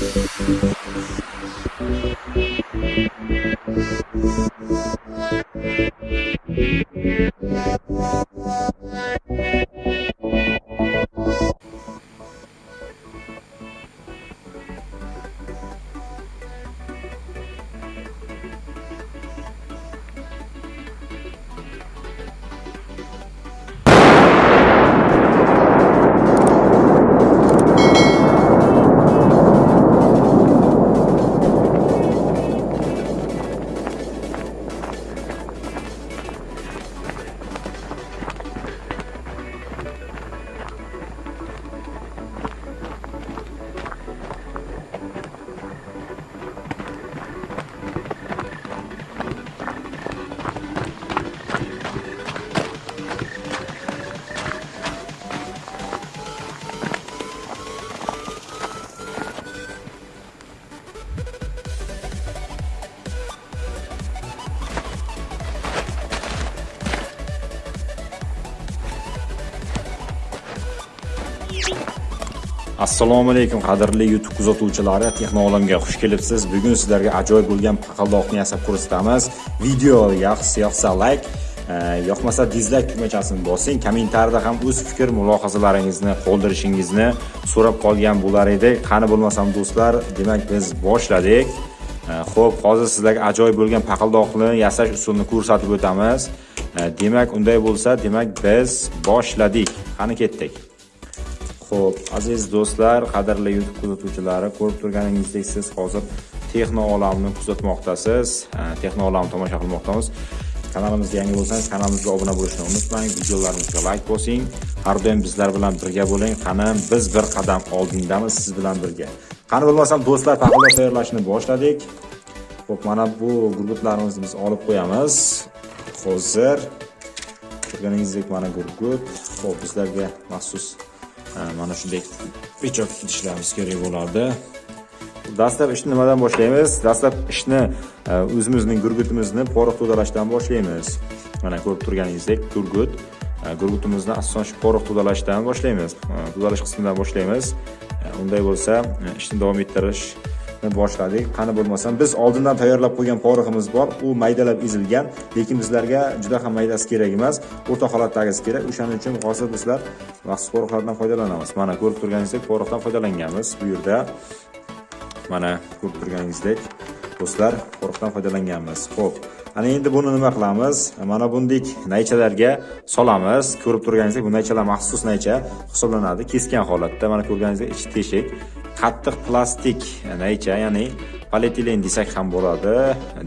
Thank you. Assalomu alaykum qadrli youtube kuzatuvchilari. Texnoolamga xush kelibsiz. Bugun sizlarga ajoyib bo'lgan paqaldoqni yasab ko'rsatamiz. Video yoqsa yoqsa layk e, yoqmasa dizlayk tugmachasini bosing. Kommentariyada ham o'z fikr mulohazalaringizni qoldirishingizni so'rab qolgan bo'lar edik qani bo'lmasam do'stlar demak biz boshladik. E, xo'p, hozir sizlarga ajoyib bo'lgan paqaldoqni yasash usulini ko'rsatib o'tamiz. E, demak unday bo'lsa demak biz boshladik. Qani ketdik? Xo'p, aziz do'stlar, qadrli YouTube kuzatuvchilari, ko'rib turganingizdek siz hozir texno olamni kuzatmoqdasiz, texno olamni tomosha qilmoqdamiz. Kanalimizga yangi bo'lsangiz, kanalimizga obuna bo'lishni unutmang, videolarimizga like bosing, har doim bizlar bilan birga bo'ling. Qani biz bir qadam oldingdamiz siz bilan birga. Qani bo'lmasam do'stlar, taqdimot tayyorlashni boshladik. Xo'p, mana bu gurgutlarimizni biz olib qo'yamiz. Hozir ko'rganingizdek mana gurgut. Xo'p, bizlarga maxsus mana shunday pechok ishlarimiz kerak bo'lardi. Dastlab ishni nimadan boshlaymiz? Dastlab ishni e, o'zimizning gurgutimizni porox to'dalashdan boshlaymiz. Mana ko'rib turganingizdek gurgut e, gurgutimizni asosan shu porox to'dalashdan boshlaymiz. E, to'dalash qismidan boshlaymiz. E, unday bo'lsa ishni davom ettirish boshladik. Qani bo'lmasam biz oldindan tayyorlab qo'ygan poriximiz bor. U maydalab ezilgan lekin bizlarga juda ham maydasi kerak emas. O'rta holatdagisi kerak. O'shaning uchun hozir bizlar maxsus porixlardan foydalanamiz. Mana ko'rib turganingizdek porixdan foydalanganmiz bu yerda. Mana ko'rib turganingizdek do'stlar porixdan foydalanganmiz. Ho'p ana endi buni nima qilamiz? Mana bundek naychalarga solamiz. Ko'rib turganingizdek bu naychalar maxsus naycha hisoblanadi. Kesgan holatda mana ko'rganingizdek ichi teshik. Qattiq plastik naycha ya'ni polietilen desak ham bo'ladi.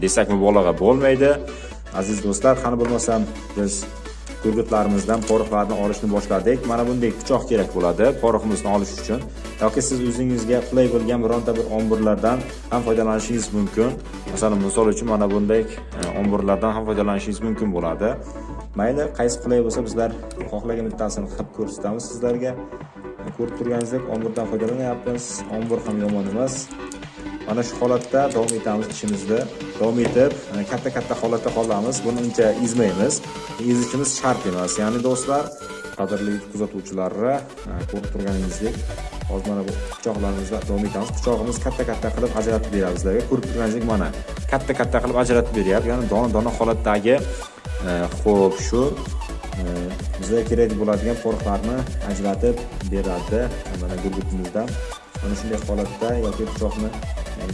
Desak mubolag'a bo'lmaydi. Aziz do'stlar qani bo'lmasam biz gurgutlarimizdan poroxlarni olishni boshladik. Mana bunday pichoq kerak bo'ladi poroximizni olish uchun. Yoki siz o'zingizga qulay bo'lgan bironta bir omburlardan ham foydalanishingiz mumkin. Masalan misol uchun mana bunday e, omburlardan ham foydalanishingiz mumkin bo'ladi. Mayli qaysi qulay bo'lsa bizlar xohlagan bittasini qilib ko'rsatamiz sizlarga. Ko'rib turganingizdek omburdan foydalanyapmiz. Ombur ham yomon emas. Mana shu holatda davom etamiz ishimizni davom etib e, katta katta holatda qolamiz. Buni uncha ezmaymiz. Ezishimiz shart emas. Ya'ni do'stlar qadrli kuzatuvchilari e, ko'rib turganingizdek hozir mana bu pichoqlarimizda davom etamiz. Pichog'imiz katta katta qilib ajratib beramiz sizlarga. Ko'rib turganingizdek mana katta katta qilib ajratib beryapti. Ya'ni dona dona holatdagi e, ho'p shu bizga kerak bo'ladigan qo'riqlarni ajratib beradi mana gurgutimizdan mana shunday holatda yoki pichoqni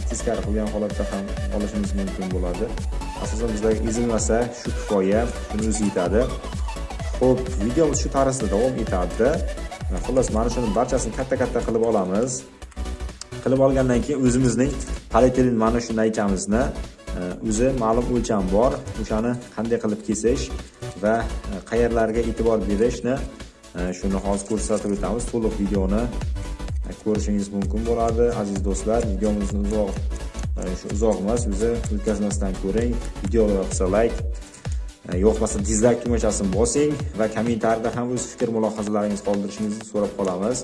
teskari qilgan holatda ham olishimiz mumkin bo'ladi. Asosan bizlarga ezilmasa shu kifoya shuni o'zi yetadi. Ho'p videomiz shu tarzda davom etadi. Xullas mana shuni barchasini katta katta qilib olamiz. Qilib olgandan keyin o'zimizning polietilen mana shu naychamizni o'zi ma'lum o'lcham bor. O'shani qanday qilib kesish va e, qayerlarga e'tibor berishni e, shuni hozir ko'rsatib o'tamiz. To'liq videoni e, ko'rishingiz mumkin bo'ladi. Aziz do'stlar videomizni uzoq shu uzoq emas o'zi o'tkazmasdan ko'ring. Video yoqsa layk yoqmasa dizlayk tugmachasini bosing va kommentariyada ham o'z fikr mulohazalaringizni qoldirishingizni so'rab qolamiz.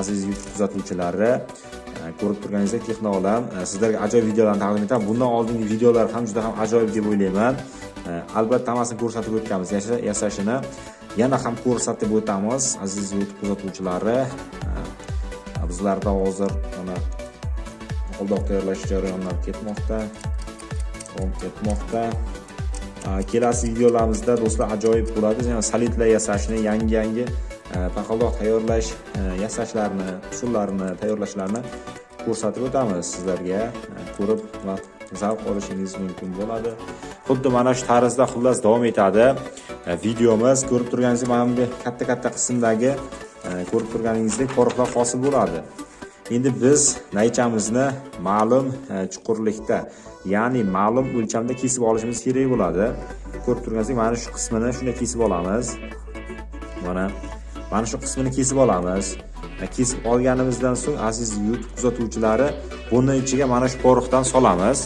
Aziz youtube kuzatuvchilari ko'rib turganingizdek texnoolam sizlarga ajoyib videolarni taqdim etaman bundan oldingi videolar ham juda ham ajoyib deb o'ylayman. Э, albatta hammasini ko'rsatib o'tganmiz yasashini yana ham ko'rsatib o'tamiz aziz youtube kuzatuvchilari. Э, bizlarda hozir mana qoldoq tayyorlash jarayonlari ketmoqda davom ketmoqda э, kelasi videolarimizda do'stlar ajoyib bo'ladi. Solidlar yasashni yangi yangi paqaldoq tayyorlash yasashlarini usullarini tayyorlashlarini ko'rsatib o'tamiz sizlarga. Ko'rib va zavq olishingiz mumkin bo'ladi. Xuddi mana shu tarzda xullas davom etadi. E, videomiz ko'rib turganingizdek mana bunday katta katta qismdagi e, ko'rib turganingizdek poroxlar hosil bo'ladi. Endi biz naychamizni ma'lum e, chuqurlikda ya'ni ma'lum o'lchamda kesib olishimiz kerak bo'ladi. Ko'rib turganingizdek mana shu qismini shunday kesib olamiz. Mana mana shu qismini kesib olamiz. Kesib olganimizdan so'ng aziz kuzatuvchilari buni ichiga mana shu poroxdan solamiz.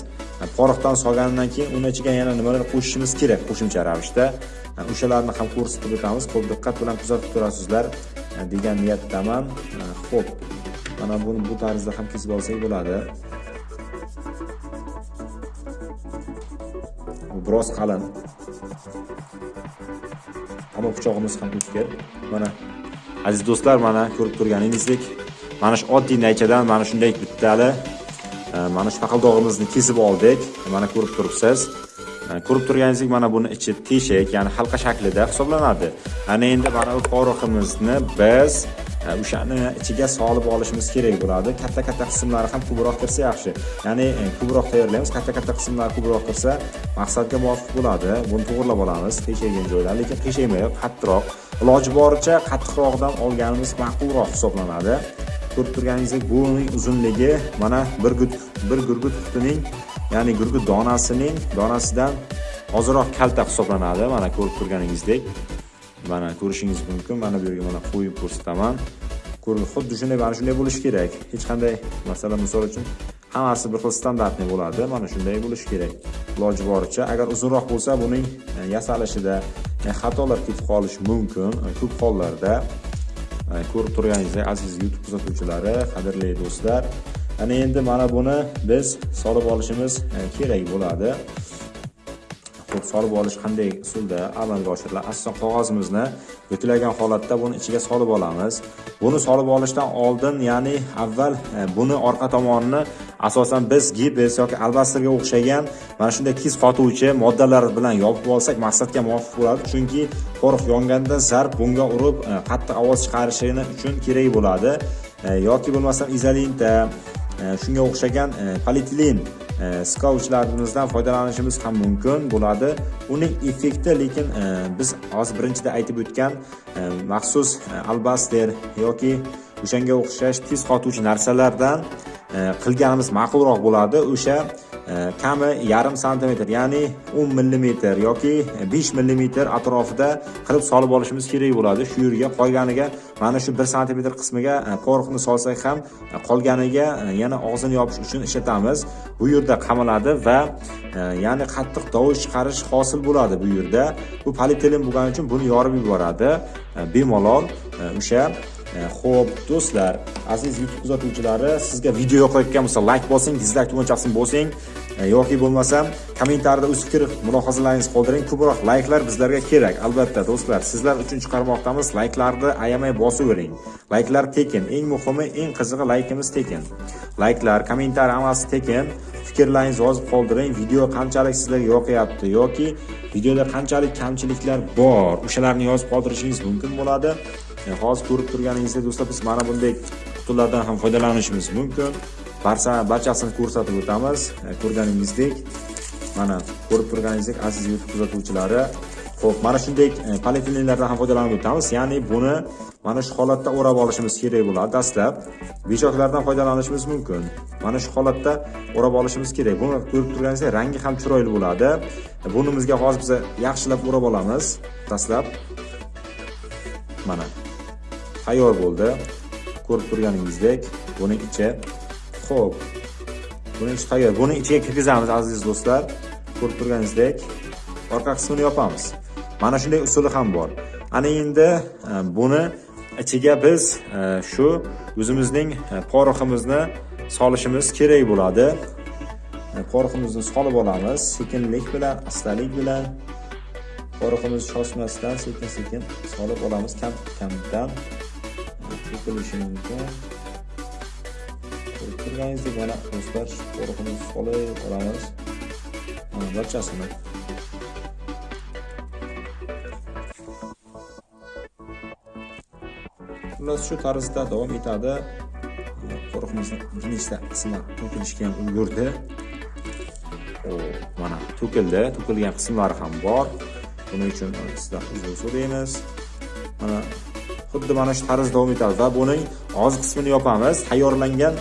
Poroxdan solgandan keyin uni ichiga yana nimalar qo'shishimiz kerak qo'shimcha ravishda? O'shalarni ham ko'rsatib o'tamiz ko'p diqqat bilan kuzatib turasizlar. Degan niyatdaman. Ho'p mana buni bu tarzda ham kesib olsak bo'ladi. Biroz qalin. Ammo pichog'imiz ham o'tkir mana aziz do'stlar mana ko'rib turganingizdek mana shu oddiy naychadan mana shunday bittali mana shu paqildog'imizni kesib oldik. Mana ko'rib turibsiz. Ko'rib turganingizdek mana buni ichi teshik ya'ni halqa shaklida hisoblanadi. Ana endi mana bu poroximizni biz o'shani ichiga solib olishimiz kerak bo'ladi. Katta katta qismlari ham ko'proq kirsa yaxshi. Ya'ni e, ko'proq tayyorlaymiz. Katta katta qismlari ko'proq kirsa maqsadga muvofiq bo'ladi. Buni to'g'irlab olamiz. Qiyshaygan joylar lekin qiyshaymay qattiqroq. Iloji boricha qattiqroqdan olganimiz ma'qulroq hisoblanadi. Ko'rib turganingizdek buning uzunligi mana bir bir gurgut qutining ya'ni gurgut donasining donasidan ozroq kalta hisoblanadi mana ko'rib turganingizdek. Mana ko'rishingiz mumkin mana bu yerga mana qo'yib ko'rsataman. Xuddi shunday mana shunday bo'lishi kerak. Hech qanday masalan misol uchun hammasi bir xil standartniy bo'ladi mana shunday bo'lishi kerak. Iloji boricha agar uzunroq bo'lsa buning yasalishida xatolar ketib qolishi mumkin ko'p hollarda. Ko'rib turganingizdek aziz youtube kuzatuvchilari qadrli do'stlar. Ana endi mana buni biz solib olishimiz e, kerak bo'ladi. Solib olish qanday usulda amalga oshiriladi? Asosan qog'ozimizni buklangan holatda buni ichiga solib olamiz. Buni solib olishdan oldin ya'ni avval e, buni orqa tomonini asosan biz gipes yoki albastrga o'xshagan mana shunday kiz qotuvchi moddalar bilan yopib olsak maqsadga muvofiq bo'ladi. Chunki porox yonganda zarb bunga urib e, qattiq ovoz chiqarishini uchun kerak bo'ladi. E, yoki bo'lmasam izolinta e, shunga o'xshagan polietilen skovchlarimizdan foydalanishimiz ham mumkin bo'ladi. Uning effekti lekin biz hozir birinchida aytib o'tgan maxsus albaster yoki o'shanga o'xshash tez qotuvchi narsalardan qilganimiz ma'qulroq bo'ladi. O'sha e, kami yarim santimetr ya'ni 10 millimetr yoki 5 millimetr atrofida qilib solib olishimiz kerak bo'ladi. Shu yerga qolganiga mana shu 1 santimetr qismiga e, poroxni solsak ham e, qolganiga e, yana og'zini yopish uchun ishlatamiz. Bu yerda qamaladi va ya'ni qattiq tovush chiqarish hosil bo'ladi bu yerda. Bu polietilen bo'lgani uchun buni yorib yuboradi. Bemalol o'sha E, xo'p, do'stlar, aziz YouTube kuzatuvchilari, sizga video yoqayotgan bo'lsa, like bosing, dislike tugunchasini bosing e, yoki bo'lmasam kommentariyada o'z fikr mulohazalaringizni qoldiring. Ko'proq layklar bizlarga kerak. Albatta, do'stlar, sizlar uchun chiqarmoqdamiz. Layklarni ayamay bosavering. Layklar tekin. Eng muhimi, eng qizig'i laykimiz tekin. Layklar, kommentariy hammasi tekin. fikrlaringizni yozib qoldiring video qanchalik sizlarga yoqyapti yoki videoda qanchalik kamchiliklar bor o'shalarni yozib qoldirishingiz mumkin bo'ladi hozir ko'rib turganingizdek do'stlar biz mana bunday qutilardan ham foydalanishimiz mumkin. Barcha barchasini ko'rsatib o'tamiz. E, ko'rganingizdek mana ko'rib turganingizdek aziz youtube kuzatuvchilari ho'p mana shunday e, polietilenlardan ham foydalanib o'tamiz. Ya'ni buni mana shu holatda o'rab olishimiz kerak bo'ladi dastlab. Beshoklardan foydalanishimiz mumkin. Mana shu holatda o'rab olishimiz kerak. Buni ko'rib turganingizdek rangi ham chiroyli bo'ladi. E, burnimizga hozir biz yaxshilab o'rab olamiz. Dastlab mana. Tayyor bo'ldi. Ko'rib turganingizdek buni ichi ho'p buni ichi tayyor buni ichiga kirgizamiz aziz do'stlar. Ko'rib turganingizdek orqa qismini yopamiz. Mana shunday usuli ham bor. Ana endi e, buni ichiga biz e, shu o'zimizning e, poroximizni solishimiz kerak bo'ladi. E, poroximizni solib olamiz sekinlik bilan astalik bilan. Poroximizni shoshmasdan sekin sekin solib olamiz kam kamdan bo'lishi mumkin turganingizdek mana do'stlar qo'riqni solib olamiz mana barchasini. Xullas shu tarzda davom etadi. Qo'riqimizni bir nechta qismi to'kilishga ham ulgurdi mana to'kildi. To'kilgan qismlari ham bor. Buning uchun sizdan uzr so'raymiz. Mana xuddi mana shu tarzda davom etadi va buning og'iz qismini yopamiz. Tayyorlangan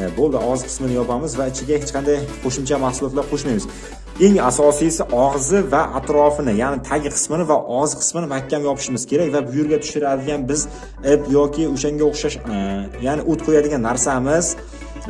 e, bo'ldi og'iz qismini yopamiz va ichiga hech qanday qo'shimcha mahsulotlar qo'shmaymiz. Eng asosiysi og'zi va atrofini ya'ni tagi qismini va og'iz qismini mahkam yopishimiz kerak va bu yerga tushiradigan biz ip yoki o'shanga o'xshash e, ya'ni o't qo'yadigan narsamiz.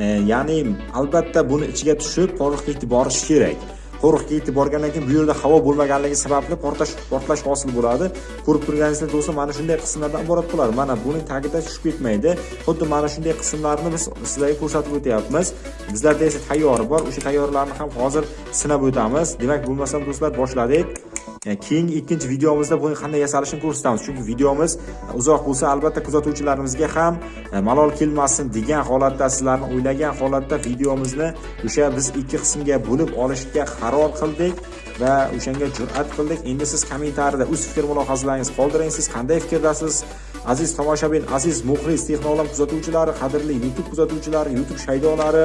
E, ya'ni albatta buni ichiga tushib to'liq yetib borishi kerak. Qo'riqga yetib borgandan keyin bu yerda havo bo'lmaganligi sababli portlash portlash hosil bo'ladi. Ko'rib turganingizdek do'stlar mana shunday qismlardan iborat bo'ladi. Mana buning tagida tushib ketmaydi. Xuddi mana shunday qismlarni biz sizlarga ko'rsatib o'tyapmiz. Bizlarda esa tayyori bor. O'sha tayyorlarni ham hozir sinab o'tamiz. Demak bo'lmasam do'stlar boshladik. Keyingi ikkinchi videomizda buni qanday yasalishini ko'rsatamiz. Chunki videomiz uzoq bo'lsa albatta kuzatuvchilarimizga ham e, malol kelmasin degan holatda sizlarni o'ylagan holatda videomizni o'sha biz ikki qismga bo'lib olishga qaror qildik va o'shanga jur'at qildik. Endi siz kommentariyada o'z fikr mulohazalaringizni qoldiring siz qanday fikrdasiz? Aziz tomoshabin aziz muxlis texnolam kuzatuvchilari qadrli youtube kuzatuvchilari youtube shaydolari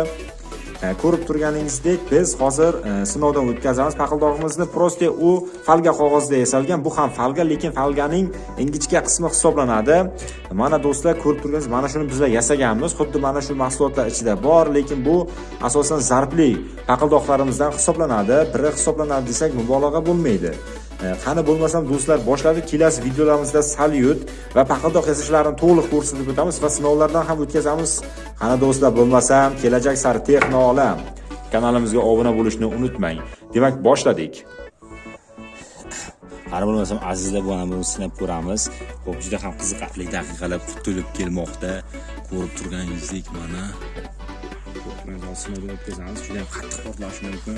E, ko'rib turganingizdek biz hozir e, sinovdan o'tkazamiz paqildog'imizni просто u falga qog'ozda yasalgan bu ham falga lekin falganing ingichka qismi hisoblanadi. Mana do'stlar ko'rib turganingiz mana shuni bizlar yasaganmiz. Xuddi mana shu mahsulotlar ichida bor lekin bu asosan zarbli paqildoqlarimizdan hisoblanadi. Biri hisoblanadi desak mubolag'a bo'lmaydi. Э, qani bo'lmasam do'stlar boshladik kelasi videolarimizda salyut va paqildoq yasashlarini to'liq ko'rsatib o'tamiz va sinovlardan ham o'tkazamiz. Qani do'stlar bo'lmasam kelajak sari texno olam. Kanalimizga obuna bo'lishni unutmang. Demak boshladik. Qani bo'lmasam azizlar mana buni sinab ko'ramiz. Ho'p juda ham qiziqarli daqiqalar kutilib kelmoqda. Ko'rib turganingizdek mana. Sinovdan o'tkazamiz. Juda ham qattiq portlashi mumkin.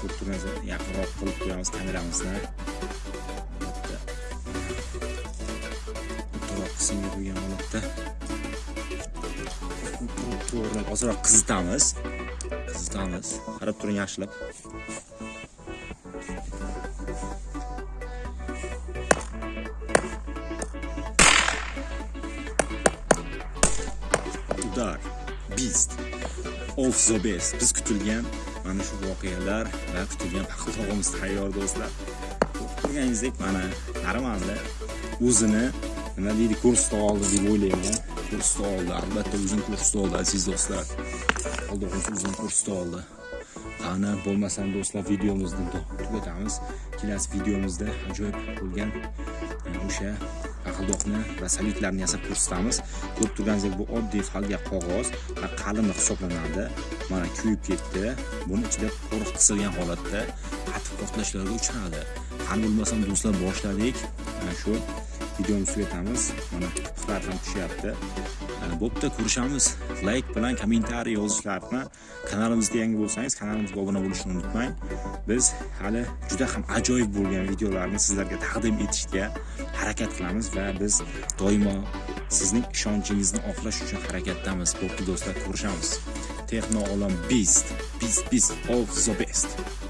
Strukturamizni yaqinroq qilib qo'yamiz kameramizni. O'rtaroq qismga qo'ygan holatda to'g'rilab ozroq qizitamiz. Qizitamiz. Qarab turing yaxshilab. Udar beast. Of the best biz kutilgan mana shu voqealar va kutilgan paqiltog'imiz tayyor do'stlar. Ko'rganingizdek mana qaramanda o'zini nima deydi ko'rsatib oldi deb o'ylayman ko'rsatib oldi albatta o'zini ko'rsatib oldi aziz do'stlar. Aldoqincha o'zini ko'rsatib oldi. Qani bo'lmasam do'stlar videomizni tugatamiz. Kelasi videomizda ajoyib bo'lgan e, o'sha aqldoqni va salyutlarni yasab ko'rsatamiz. Ko'rib turganingizdek bu oddiy falga qog'oz va qalin hisoblanadi. Mana kuyib ketdi. Buni ichida qo'riq qisilgan holatda qattiq portlashlarga uchradi. Qani bo'lmasam do'stlar boshladik. Mana shu videomizni tugatamiz. Mana tipiqlar ham tushyapti. Bo'pti ko'rishamiz layk bilan kommentariy yozishlarni kanalimizga yangi bo'lsangiz kanalimizga obuna bo'lishni unutmang. Biz hali juda ham ajoyib bo'lgan videolarni sizlarga taqdim etishga harakat qilamiz va biz doimo sizning ishonchingizni oqlash uchun harakatdamiz. Bo'pti do'stlar ko'rishamiz. Texno olam beast beast beast of the best.